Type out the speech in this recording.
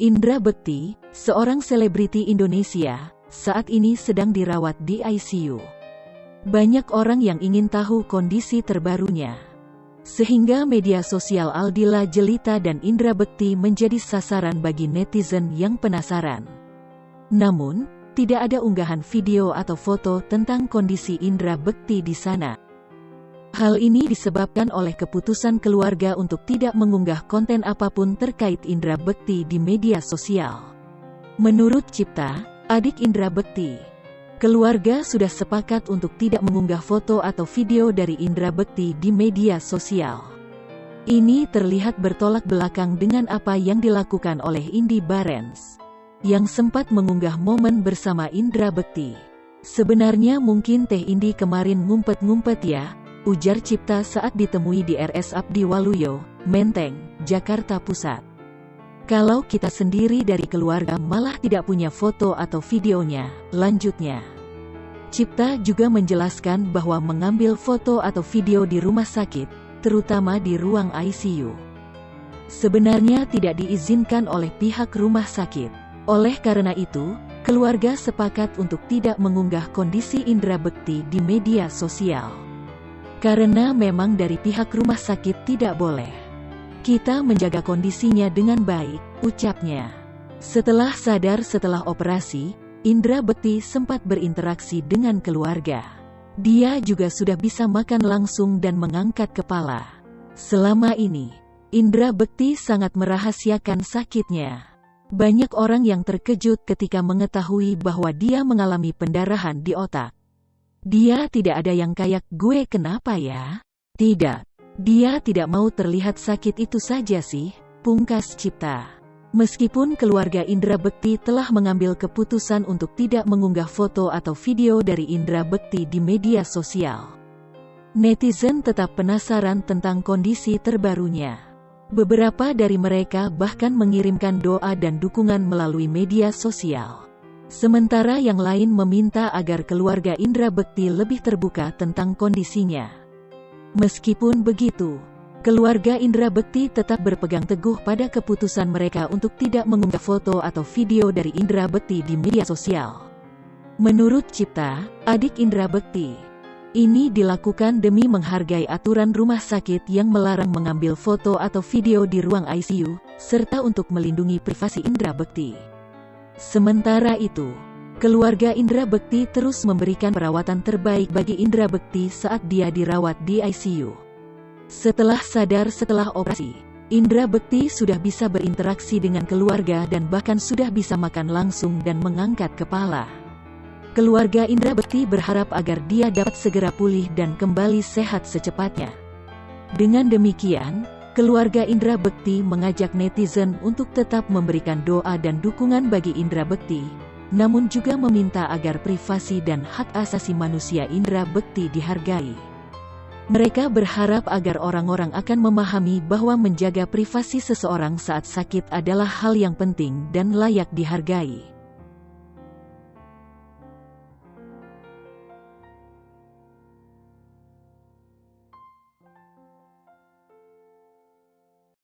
Indra Bekti, seorang selebriti Indonesia, saat ini sedang dirawat di ICU. Banyak orang yang ingin tahu kondisi terbarunya. Sehingga media sosial Aldila Jelita dan Indra Bekti menjadi sasaran bagi netizen yang penasaran. Namun, tidak ada unggahan video atau foto tentang kondisi Indra Bekti di sana. Hal ini disebabkan oleh keputusan keluarga untuk tidak mengunggah konten apa pun terkait Indra Bekti di media sosial. Menurut Cipta, adik Indra Bekti, keluarga sudah sepakat untuk tidak mengunggah foto atau video dari Indra Bekti di media sosial. Ini terlihat bertolak belakang dengan apa yang dilakukan oleh Indi Barens, yang sempat mengunggah momen bersama Indra Bekti. Sebenarnya mungkin Teh Indi kemarin ngumpet-ngumpet ya, ujar Cipta saat ditemui di RS Abdi Waluyo, Menteng, Jakarta Pusat. Kalau kita sendiri dari keluarga malah tidak punya foto atau videonya, lanjutnya. Cipta juga menjelaskan bahwa mengambil foto atau video di rumah sakit, terutama di ruang ICU. Sebenarnya tidak diizinkan oleh pihak rumah sakit. Oleh karena itu, keluarga sepakat untuk tidak mengunggah kondisi Indra Bekti di media sosial. Karena memang dari pihak rumah sakit tidak boleh. Kita menjaga kondisinya dengan baik, ucapnya. Setelah sadar setelah operasi, Indra Bekti sempat berinteraksi dengan keluarga. Dia juga sudah bisa makan langsung dan mengangkat kepala. Selama ini, Indra Bekti sangat merahasiakan sakitnya. Banyak orang yang terkejut ketika mengetahui bahwa dia mengalami pendarahan di otak. Dia tidak ada yang kayak gue kenapa ya? Tidak. Dia tidak mau terlihat sakit itu saja sih, pungkas cipta. Meskipun keluarga Indra Bekti telah mengambil keputusan untuk tidak mengunggah foto atau video dari Indra Bekti di media sosial. Netizen tetap penasaran tentang kondisi terbarunya. Beberapa dari mereka bahkan mengirimkan doa dan dukungan melalui media sosial. Sementara yang lain meminta agar keluarga Indra Bekti lebih terbuka tentang kondisinya. Meskipun begitu, keluarga Indra Bekti tetap berpegang teguh pada keputusan mereka untuk tidak mengunggah foto atau video dari Indra Bekti di media sosial. Menurut Cipta, adik Indra Bekti, ini dilakukan demi menghargai aturan rumah sakit yang melarang mengambil foto atau video di ruang ICU, serta untuk melindungi privasi Indra Bekti. Sementara itu, keluarga Indra Bekti terus memberikan perawatan terbaik bagi Indra Bekti saat dia dirawat di ICU. Setelah sadar setelah operasi, Indra Bekti sudah bisa berinteraksi dengan keluarga dan bahkan sudah bisa makan langsung dan mengangkat kepala. Keluarga Indra Bekti berharap agar dia dapat segera pulih dan kembali sehat secepatnya. Dengan demikian, Keluarga Indra Bekti mengajak netizen untuk tetap memberikan doa dan dukungan bagi Indra Bekti, namun juga meminta agar privasi dan hak asasi manusia Indra Bekti dihargai. Mereka berharap agar orang-orang akan memahami bahwa menjaga privasi seseorang saat sakit adalah hal yang penting dan layak dihargai.